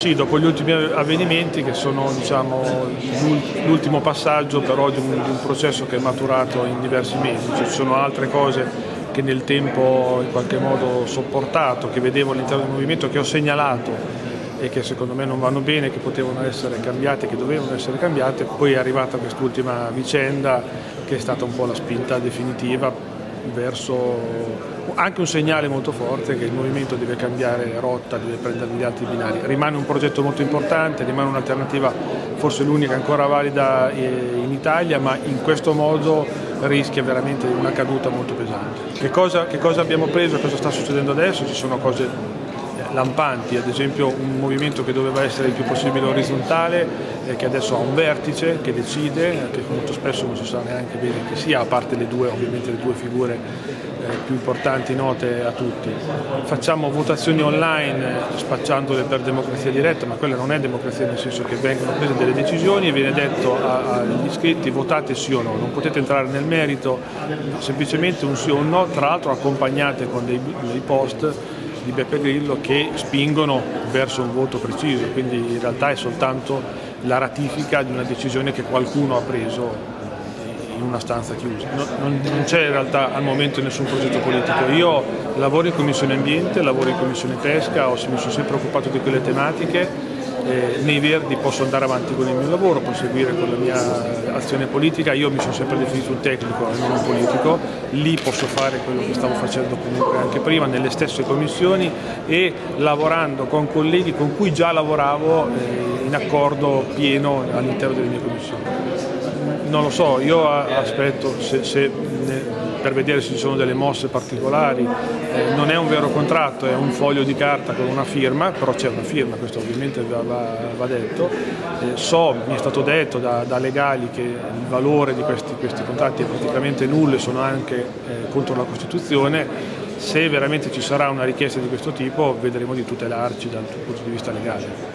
Sì, dopo gli ultimi avvenimenti che sono diciamo, l'ultimo passaggio però di un, di un, processo che è maturato in diversi mesi, cioè, ci sono altre cose che nel tempo in qualche modo ho sopportato, che vedevo all'interno del movimento, che ho segnalato e che secondo me non vanno bene, che potevano essere cambiate, che dovevano essere cambiate, poi è arrivata quest'ultima vicenda che è stata un po' la spinta definitiva verso anche un segnale molto forte che il movimento deve cambiare rotta, deve prendere gli altri binari. Rimane un progetto molto importante, rimane un'alternativa forse l'unica ancora valida eh, in Italia, ma in questo modo rischia veramente una caduta molto pesante. Che cosa, che cosa abbiamo preso, cosa sta succedendo adesso? Ci sono cose lampanti, ad esempio un movimento che doveva essere il più possibile orizzontale, eh, che adesso ha un vertice che decide, che molto spesso non si sa neanche bene chi sia, a parte le due, ovviamente le due figure eh, più importanti note a tutti. Facciamo votazioni online spacciandole per democrazia diretta, ma quella non è democrazia nel senso che vengono prese delle decisioni e viene detto agli iscritti votate sì o no, non potete entrare nel merito, semplicemente un sì o un no, tra l'altro accompagnate con dei, dei post di Beppe Grillo che spingono verso un voto preciso, quindi in realtà è soltanto la ratifica di una decisione che qualcuno ha preso in una stanza chiusa. Non, non c'è in realtà al momento nessun progetto politico. Io lavoro in Commissione Ambiente, lavoro in Commissione Pesca, mi sono sempre occupato di quelle tematiche eh, nei Verdi posso andare avanti con il mio lavoro, proseguire con la mia azione politica, io mi sono sempre definito un tecnico e non un politico, lì posso fare quello che stavo facendo comunque anche prima nelle stesse commissioni e lavorando con colleghi con cui già lavoravo eh, in accordo pieno all'interno delle mie commissioni. Non lo so, io aspetto se, se per vedere se ci sono delle mosse particolari, eh, non è un vero contratto, è un foglio di carta con una firma, però c'è una firma, questo ovviamente va, va, detto, eh, so, mi è stato detto da, da legali che il valore di questi, questi, contratti è praticamente nullo e sono anche eh, contro la Costituzione, se veramente ci sarà una richiesta di questo tipo vedremo di tutelarci dal punto di vista legale.